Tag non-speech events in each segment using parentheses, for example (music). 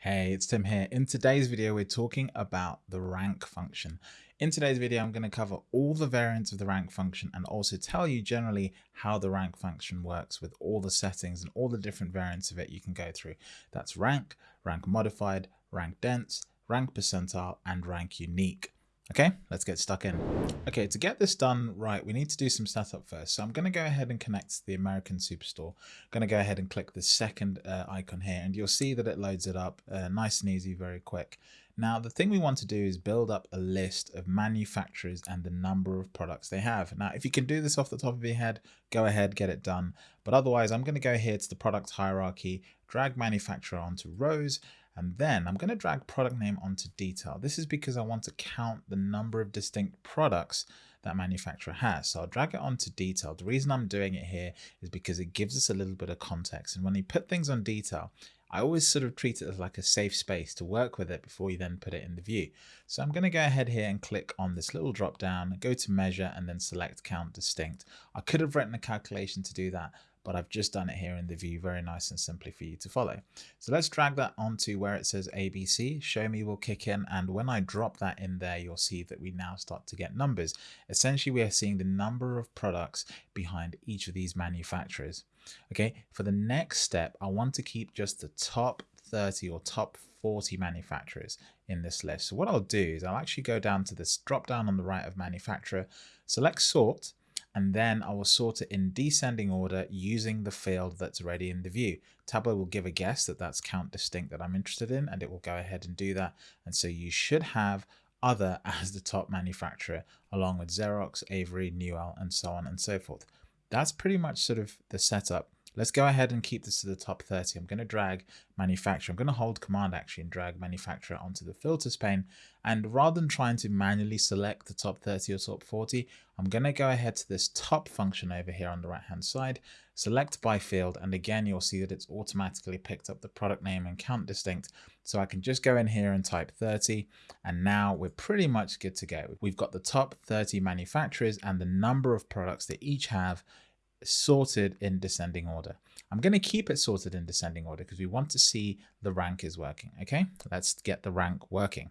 Hey, it's Tim here. In today's video, we're talking about the rank function. In today's video, I'm going to cover all the variants of the rank function and also tell you generally how the rank function works with all the settings and all the different variants of it you can go through. That's rank, rank modified, rank dense, rank percentile, and rank unique. Okay, let's get stuck in. Okay, to get this done right, we need to do some setup first. So I'm going to go ahead and connect to the American Superstore. I'm going to go ahead and click the second uh, icon here, and you'll see that it loads it up uh, nice and easy, very quick. Now, the thing we want to do is build up a list of manufacturers and the number of products they have. Now, if you can do this off the top of your head, go ahead, get it done. But otherwise, I'm going to go here to the product hierarchy, drag manufacturer onto rows, and then I'm going to drag product name onto detail. This is because I want to count the number of distinct products that manufacturer has. So I'll drag it onto detail. The reason I'm doing it here is because it gives us a little bit of context. And when you put things on detail, I always sort of treat it as like a safe space to work with it before you then put it in the view. So I'm going to go ahead here and click on this little drop down, go to measure and then select count distinct. I could have written a calculation to do that, but I've just done it here in the view very nice and simply for you to follow. So let's drag that onto where it says ABC, show me will kick in. And when I drop that in there, you'll see that we now start to get numbers. Essentially, we are seeing the number of products behind each of these manufacturers. Okay, for the next step, I want to keep just the top 30 or top 40 manufacturers in this list. So what I'll do is I'll actually go down to this drop down on the right of manufacturer, select sort, and then I will sort it in descending order using the field that's already in the view. Tableau will give a guess that that's count distinct that I'm interested in, and it will go ahead and do that. And so you should have other (laughs) as the top manufacturer, along with Xerox, Avery, Newell, and so on and so forth. That's pretty much sort of the setup. Let's go ahead and keep this to the top 30. I'm going to drag manufacturer. I'm going to hold command actually and drag manufacturer onto the filters pane. And rather than trying to manually select the top 30 or top 40, I'm going to go ahead to this top function over here on the right hand side, select by field. And again, you'll see that it's automatically picked up the product name and count distinct. So I can just go in here and type 30. And now we're pretty much good to go. We've got the top 30 manufacturers and the number of products they each have sorted in descending order. I'm going to keep it sorted in descending order because we want to see the rank is working. Okay, let's get the rank working.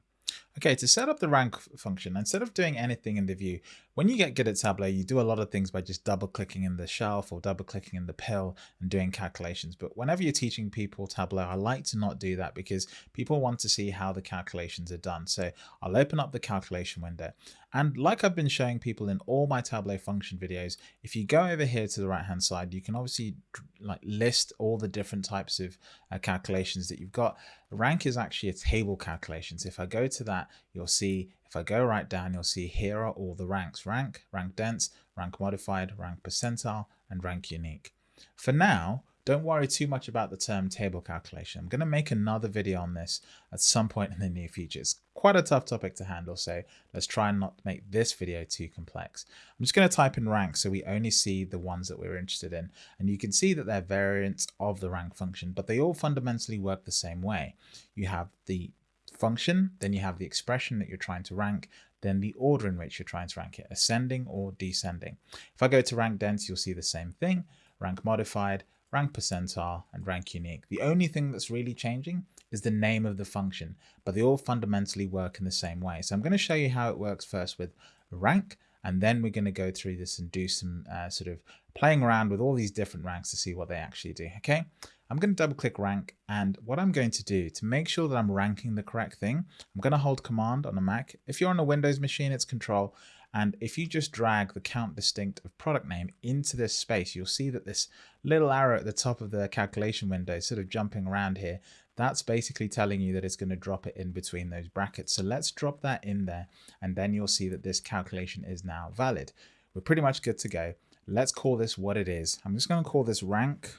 Okay, to set up the rank function, instead of doing anything in the view, when you get good at Tableau, you do a lot of things by just double clicking in the shelf or double clicking in the pill and doing calculations. But whenever you're teaching people Tableau, I like to not do that because people want to see how the calculations are done. So I'll open up the calculation window. And like I've been showing people in all my Tableau function videos, if you go over here to the right hand side, you can obviously like list all the different types of uh, calculations that you've got. Rank is actually a table calculation. So if I go to that, you'll see if I go right down, you'll see here are all the ranks, rank, rank dense, rank modified, rank percentile, and rank unique. For now, don't worry too much about the term table calculation. I'm going to make another video on this at some point in the near future. It's quite a tough topic to handle, so let's try and not make this video too complex. I'm just going to type in rank so we only see the ones that we're interested in. And you can see that they're variants of the rank function, but they all fundamentally work the same way. You have the function, then you have the expression that you're trying to rank, then the order in which you're trying to rank it, ascending or descending. If I go to rank dense, you'll see the same thing, rank modified, rank percentile, and rank unique. The only thing that's really changing is the name of the function, but they all fundamentally work in the same way. So I'm going to show you how it works first with rank, and then we're going to go through this and do some uh, sort of playing around with all these different ranks to see what they actually do. Okay, I'm going to double click rank, and what I'm going to do to make sure that I'm ranking the correct thing, I'm going to hold command on a Mac. If you're on a Windows machine, it's control. And if you just drag the count distinct of product name into this space, you'll see that this little arrow at the top of the calculation window is sort of jumping around here. That's basically telling you that it's going to drop it in between those brackets. So let's drop that in there. And then you'll see that this calculation is now valid. We're pretty much good to go. Let's call this what it is. I'm just going to call this rank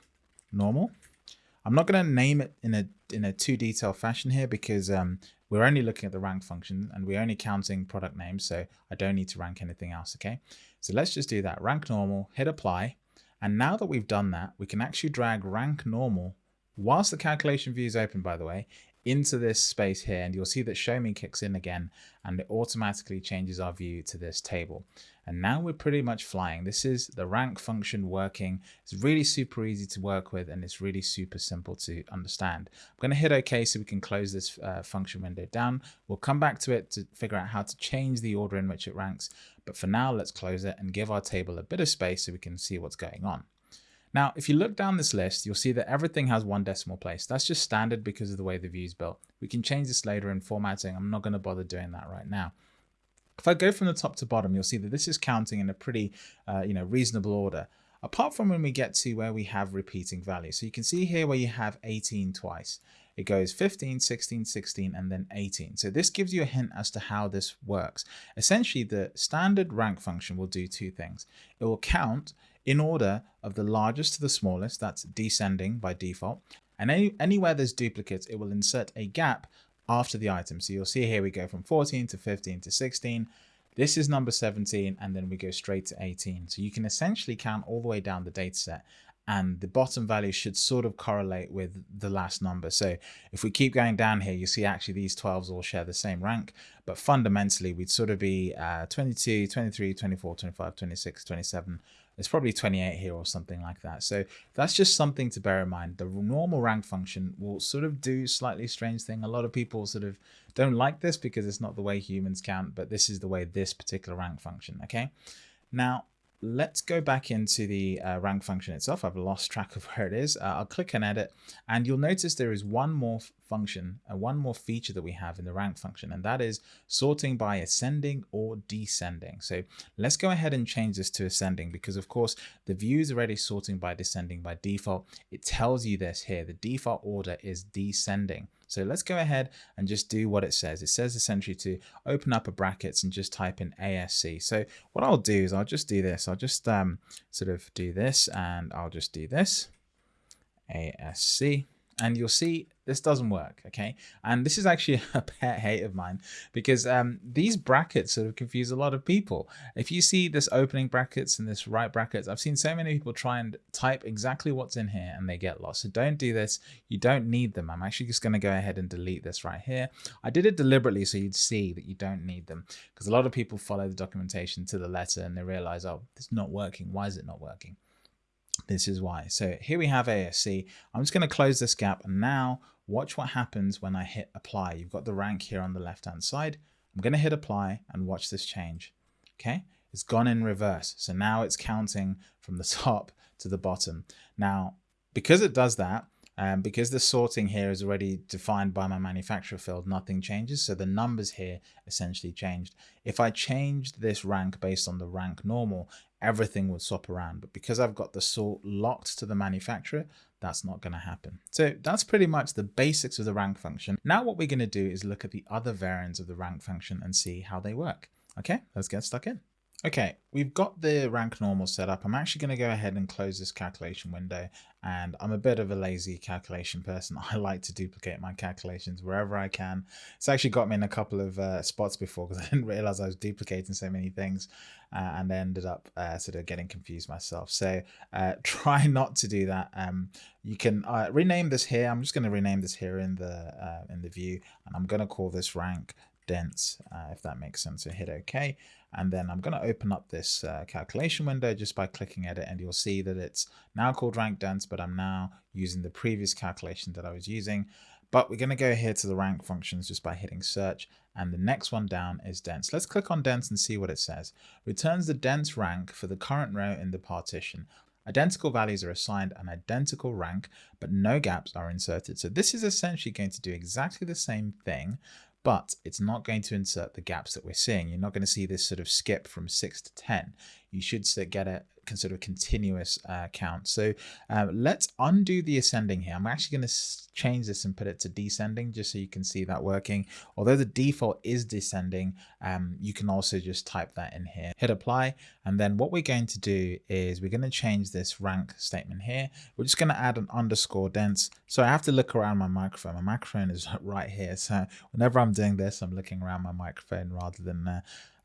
normal. I'm not going to name it in a in a too detailed fashion here because um, we're only looking at the rank function and we're only counting product names, so I don't need to rank anything else, okay? So let's just do that. Rank normal, hit apply. And now that we've done that, we can actually drag rank normal whilst the calculation view is open, by the way, into this space here and you'll see that show me kicks in again and it automatically changes our view to this table. And now we're pretty much flying. This is the rank function working. It's really super easy to work with and it's really super simple to understand. I'm going to hit OK so we can close this uh, function window down. We'll come back to it to figure out how to change the order in which it ranks. But for now, let's close it and give our table a bit of space so we can see what's going on. Now, if you look down this list, you'll see that everything has one decimal place. That's just standard because of the way the view is built. We can change this later in formatting. I'm not going to bother doing that right now. If I go from the top to bottom, you'll see that this is counting in a pretty, uh, you know, reasonable order. Apart from when we get to where we have repeating values. So you can see here where you have 18 twice. It goes 15, 16, 16, and then 18. So this gives you a hint as to how this works. Essentially, the standard rank function will do two things. It will count in order of the largest to the smallest, that's descending by default. And any, anywhere there's duplicates, it will insert a gap after the item. So you'll see here we go from 14 to 15 to 16. This is number 17, and then we go straight to 18. So you can essentially count all the way down the data set and the bottom value should sort of correlate with the last number. So if we keep going down here, you see actually these 12s all share the same rank, but fundamentally we'd sort of be uh, 22, 23, 24, 25, 26, 27, there's probably 28 here or something like that. So that's just something to bear in mind. The normal rank function will sort of do slightly strange thing. A lot of people sort of don't like this because it's not the way humans count, but this is the way this particular rank function, okay? Now, let's go back into the uh, rank function itself. I've lost track of (laughs) where it is. Uh, I'll click and edit and you'll notice there is one more function, and one more feature that we have in the rank function, and that is sorting by ascending or descending. So let's go ahead and change this to ascending because of course the view is already sorting by descending by default. It tells you this here, the default order is descending. So let's go ahead and just do what it says. It says essentially to open up a brackets and just type in ASC. So what I'll do is I'll just do this. I'll just um, sort of do this and I'll just do this. ASC and you'll see this doesn't work okay? And this is actually (laughs) a pet hate of mine because um, these brackets sort of confuse a lot of people. If you see this opening brackets and this right brackets I've seen so many people try and type exactly what's in here and they get lost. So don't do this. You don't need them. I'm actually just going to go ahead and delete this right here. I did it deliberately so you'd see that you don't need them because a lot of people follow the documentation to the letter and they realize oh it's not working. Why is it not working this is why. So here we have ASC. I'm just going to close this gap and now watch what happens when I hit apply. You've got the rank here on the left hand side. I'm going to hit apply and watch this change. Okay, it's gone in reverse. So now it's counting from the (laughs) top to the bottom. Now, because it does that, um, because the sorting here is already defined by my manufacturer field, nothing changes. So the numbers here essentially changed. If I changed this rank based on the rank normal, everything would swap around. But because I've got the sort locked to the manufacturer, that's not going to happen. So that's pretty much the basics of the rank function. Now what we're going to do is look at the other variants of the rank function and see how they work. Okay, let's get stuck in. Okay, we've got the rank normal set up. I'm actually going to go ahead and close this calculation window. And I'm a bit of a lazy calculation person. (laughs) I like to duplicate my calculations wherever I can. It's actually got me in a couple of uh, spots before because (laughs) I didn't realize I was duplicating so many things uh, and ended up uh, sort of getting confused myself. So uh, (laughs) try not to do that. Um, you can uh, rename this here. I'm just going to rename this here in the uh, in the view and I'm going to call this rank dense, if that makes sense. So hit OK. And then I'm going to open up this uh, calculation window just by clicking edit and you'll see that it's now called rank dense, but I'm now using the previous calculation that I was using. But we're going to go here to the rank functions just by hitting search. And the next one down is dense. Let's click on dense and see what it says. Returns the dense rank for the current row in the partition. Identical values are assigned an identical rank, but no gaps are inserted. So this is essentially going to do exactly the same thing, but it's not going to insert the gaps that we're seeing. You're not going to see this sort of skip from 6 to 10. You should get a sort of continuous uh, count. So uh, let's undo the ascending here. I'm actually going to change this and put it to descending just so you can see that working. Although the default is descending, um, you can also just type that in here. Hit apply And then what we're going to do is we're going to change this rank statement here. We're just going to add an underscore dense. So I have to look around my microphone. My microphone is (laughs) right here. So whenever I'm doing this, I'm looking around my microphone rather than uh,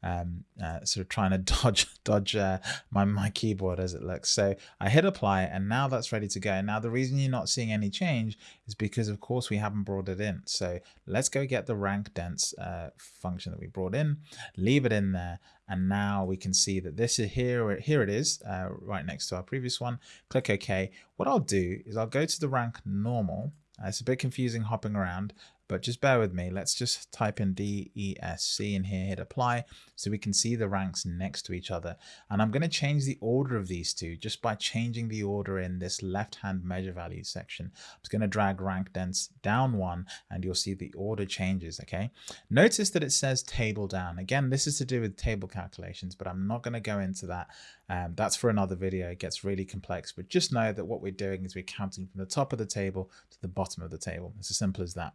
um, uh, sort of trying to (laughs) dodge dodge uh, my, my keyboard as it looks. So I hit apply and now that's ready to go. Now the reason you're not seeing any change is because of course we haven't brought it in. So let's go get the rank dense uh, function that we brought in, leave it in there. And now we can see that this is here, here it is uh, right next to our previous one. Click OK. What I'll do is I'll go to the rank normal uh, it's a bit confusing hopping around, but just bear with me. Let's just type in DESC in here, hit apply, so we can see the ranks next to each other. And I'm going to change the order of these two just by changing the order in this left-hand measure values section. I'm just going to drag rank dense down one and you'll see the order changes, okay? Notice that it says table down. Again, this is to do with table calculations, but I'm not going to go into that. Um, that's for another video. It gets really complex, but just know that what we're doing is we're counting from the top of the table to the bottom of the table. It's as simple as that.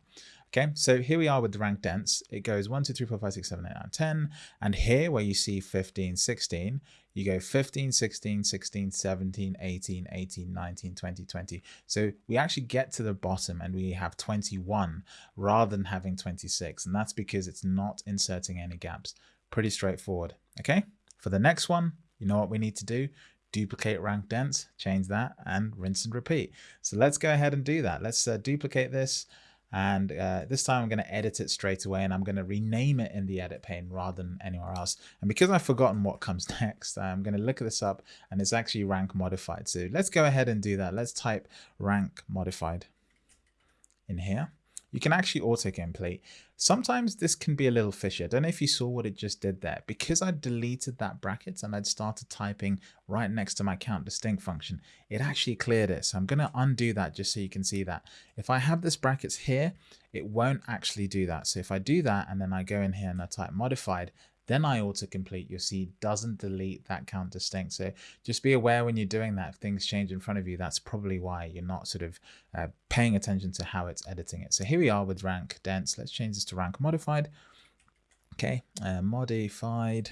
Okay, so here we are with the rank dense. It goes 1, 2, 3, 4, 5, 6, 7, 8, 9, 10. And here where you see 15, 16, you go 15, 16, 16, 17, 18, 18, 19, 20, 20. So we actually get to the bottom and we have 21 rather than having 26. And that's because it's not inserting any gaps. Pretty straightforward. Okay, for the next one, you know what we need to do? duplicate rank dense, change that and rinse and repeat. So let's go ahead and do that. Let's uh, duplicate this. And uh, this time I'm going to edit it straight away and I'm going to rename it in the edit pane rather than anywhere else. And because I've forgotten what comes (laughs) next, I'm going to look at this up and it's actually rank modified. So let's go ahead and do that. Let's type rank modified in here you can actually auto-complete. Sometimes this can be a little fishy. I don't know if you saw what it just did there. Because I deleted that bracket and I'd started typing right next to my count distinct function, it actually cleared it. So I'm going to undo that just so you can see that. If I have this brackets here, it won't actually do that. So if I do that and then I go in here and I type modified, then I autocomplete, you'll see doesn't delete that count distinct. So just be aware when you're doing that, if things change in front of you, that's probably why you're not sort of uh, paying attention to how it's editing it. So here we are with rank dense. Let's change this to rank modified. Okay, uh, modified.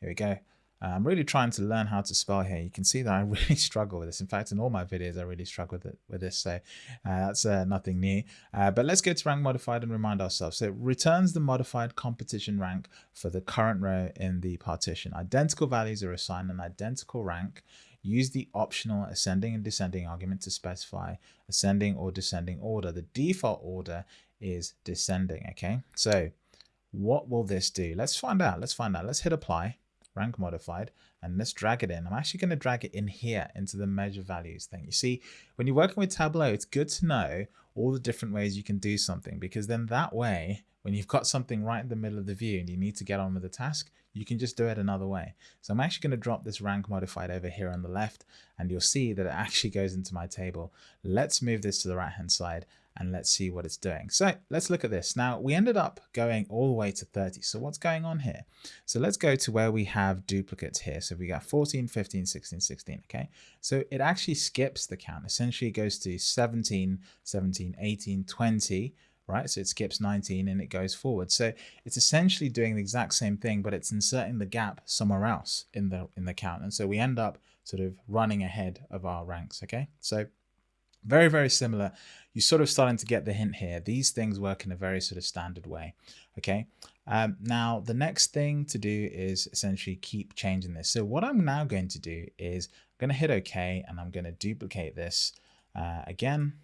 Here we go. I'm really trying to learn how to spell here. You can see that I (laughs) really struggle with this. In fact, in all my videos, I really struggle with, it, with this. So uh, that's uh, nothing new. Uh, but let's go to rank modified and remind ourselves. So it returns the modified competition rank for the current row in the partition. Identical values are assigned an identical rank. Use the optional ascending and descending argument to specify ascending or descending order. The default order is descending. Okay, so what will this do? Let's find out. Let's find out. Let's hit apply rank modified, and let's drag it in. I'm actually going to drag it in here into the measure values thing. You see, when you're working with Tableau, it's good to know all the different ways you can do something because then that way, when you've got something right in the middle of the view and you need to get on with the task, you can just do it another way. So I'm actually going to drop this rank modified over here on the left and you'll see that it actually goes into my table. Let's move this to the right hand side and let's see what it's doing. So let's look at this. Now we ended up going all the way to 30. So what's going on here? So let's go to where we have duplicates here. So we got 14, 15, 16, 16. Okay. So it actually skips the count. Essentially it goes to 17, 17, 18, 20, right? So it skips 19 and it goes forward. So it's essentially doing the exact same thing, but it's inserting the gap somewhere else in the, in the count. And so we end up sort of running ahead of our ranks. Okay. So very, very similar. You're sort of starting to get the hint here. These things work in a very sort of standard way. Okay. Um, now, the next thing to do is essentially keep changing this. So what I'm now going to do is I'm going to hit OK and I'm going to duplicate this uh, again.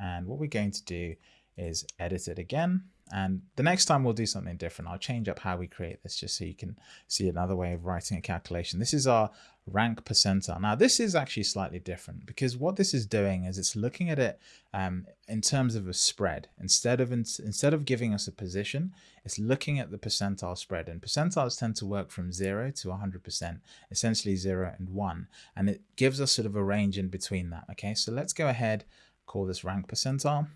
And what we're going to do is edit it again. And the next time we'll do something different. I'll change up how we create this just so you can see another way of writing a calculation. This is our rank percentile. Now this is actually slightly different because what this is doing is it's looking at it um, in terms of a spread. Instead of in, instead of giving us a position, it's looking at the percentile spread. And percentiles tend to work from 0 to 100%, essentially 0 and 1. And it gives us sort of a range in between that. Okay, so let's go ahead, call this rank percentile.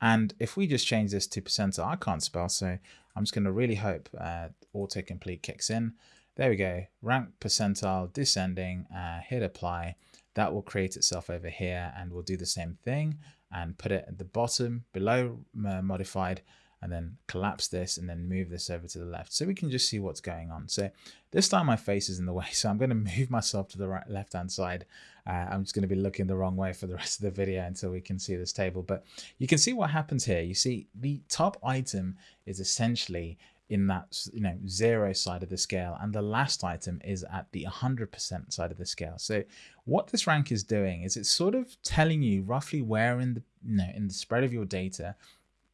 And if we just change this to percentile, I can't spell, so I'm just going to really hope uh, autocomplete kicks in. There we go, rank percentile descending, uh, hit apply. That will create itself over here and we'll do the same thing and put it at the bottom below uh, modified and then collapse this and then move this over to the left so we can just see what's going on. So this time my face is in the (laughs) way, so I'm going to move myself to the right left hand side. Uh, I'm just going to be looking the wrong way for the (laughs) rest of the video until we can see this table. But you can see what happens here. You see the top item is essentially in that you know zero side of the scale and the last item is at the 100% side of the scale. So what this rank is doing is it's sort of telling you roughly where in the you know in the spread of your data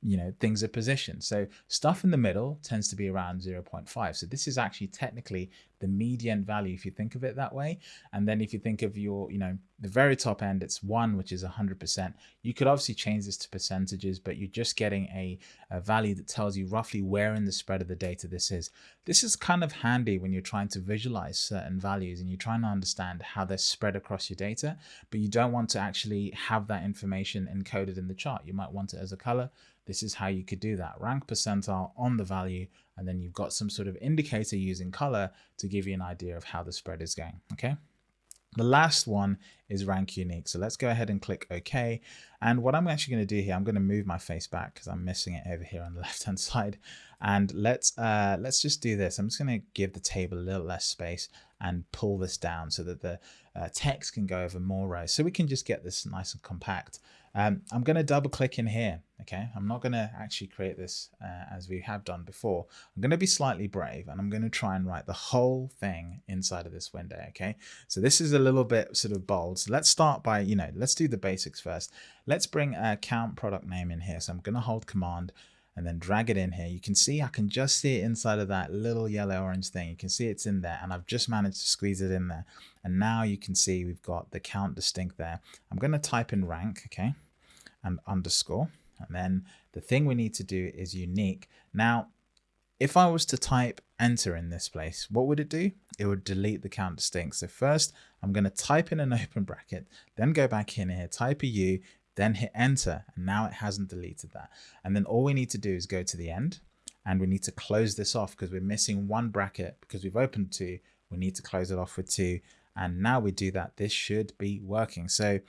you know things are positioned so stuff in the middle tends to be around 0.5 so this is actually technically the median value if you think of it that way. And then if you think of your you know the very top end it's one which is 100% you could obviously change this to percentages but you're just getting a, a value that tells you roughly where in the spread of the data this is. This is kind of handy when you're trying to visualize certain values and you're trying to understand how they're spread across your data but you don't want to actually have that information encoded in the chart. You might want it as a color this is how you could do that. Rank percentile on the value, and then you've got some sort of indicator using color to give you an idea of how the spread is going, okay? The last one is rank unique. So let's go ahead and click OK. And what I'm actually going to do here, I'm going to move my face back because I'm missing it over here on the (laughs) left hand side. And let's uh, let's just do this. I'm just going to give the table a little less space and pull this down so that the uh, text can go over more rows. So we can just get this nice and compact. Um, I'm going to double click in here. Okay, I'm not going to actually create this uh, as we have done before. I'm going to be slightly brave and I'm going to try and write the whole thing inside of this window. Okay, so this is a little bit sort of bold. So let's start by, you know, let's do the basics first. Let's bring a count product name in here. So I'm going to hold command and then drag it in here. You can see I can just see it inside of that little yellow orange thing. You can see it's in there and I've just managed to squeeze it in there. And now you can see we've got the count distinct there. I'm going to type in rank, okay, and underscore. And then the thing we need to do is unique. Now, if I was to type enter in this place, what would it do? It would delete the count distinct. So first I'm going to type in an open bracket, then go back in here, type a U, then hit enter. And now it hasn't deleted that. And then all we need to do is go to the end and we need to close this off because we're missing one bracket because we've opened two. We need to close it off with two. And now we do that, this should be working. So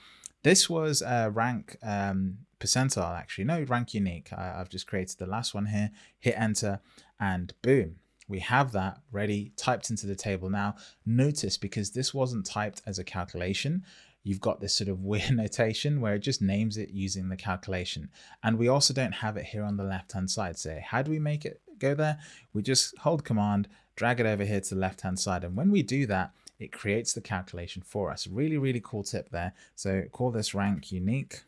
this was a rank um, percentile actually, no rank unique. I, I've just created the last one here, hit enter and boom, we have that ready typed into the table. Now notice because this wasn't typed as a calculation, you've got this sort of (laughs) weird notation where it just names it using the calculation. And we also don't have it here on the left hand side. So how do we make it go there? We just hold command, drag it over here to the left hand side. And when we do that, it creates the calculation for us. Really, really cool tip there. So call this rank unique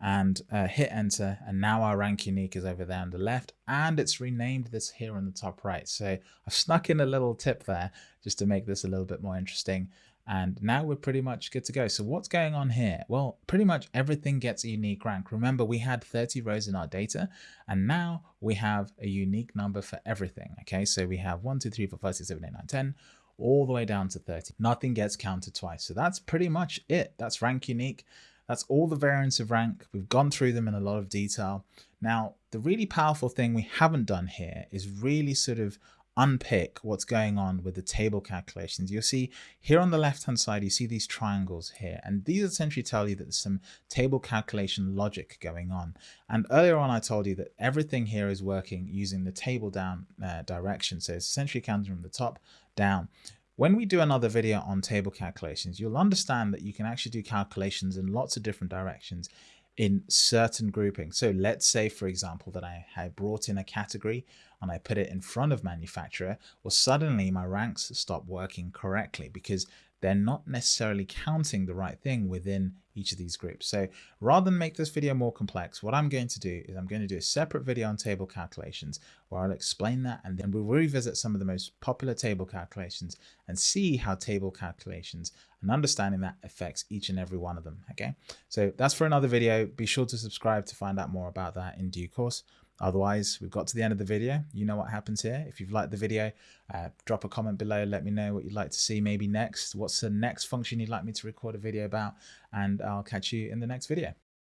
and uh, hit enter and now our rank unique is over there on the left and it's renamed this here on the top right so I've snuck in a little tip there just to make this a little bit more interesting and now we're pretty much good to go. So what's going on here? Well pretty much everything gets a unique rank. Remember we had 30 rows in our data and now we have a unique number for everything okay? So we have 1 2 3 4 5 6 7 8 9 10 all the way down to 30 nothing gets counted twice. So that's pretty much it. That's rank unique. That's all the variants of rank. We've gone through them in a lot of detail. Now, the really powerful thing we haven't done here is really sort of unpick what's going on with the table calculations. You'll see here on the left hand side, you see these triangles here, and these essentially tell you that there's some table calculation logic going on. And earlier on, I told you that everything here is working using the table down uh, direction. So it's essentially counting from the top down. When we do another video on table calculations, you'll understand that you can actually do calculations in lots of different directions in certain groupings. So let's say, for example, that I had brought in a category and I put it in front of manufacturer, well, suddenly my ranks stop working correctly because they're not necessarily counting the right thing within each of these groups. So rather than make this video more complex, what I'm going to do is I'm going to do a separate video on table calculations where I'll explain that and then we'll revisit some of the most popular table calculations and see how table calculations and understanding that affects each and every one of them. Okay, so that's for another video. Be sure to subscribe to find out more about that in due course. Otherwise, we've got to the end of the video. You know what happens here. If you've liked the video, uh, drop a comment below. Let me know what you'd like to see maybe next. What's the next function you'd like me to record a video about? And I'll catch you in the next video.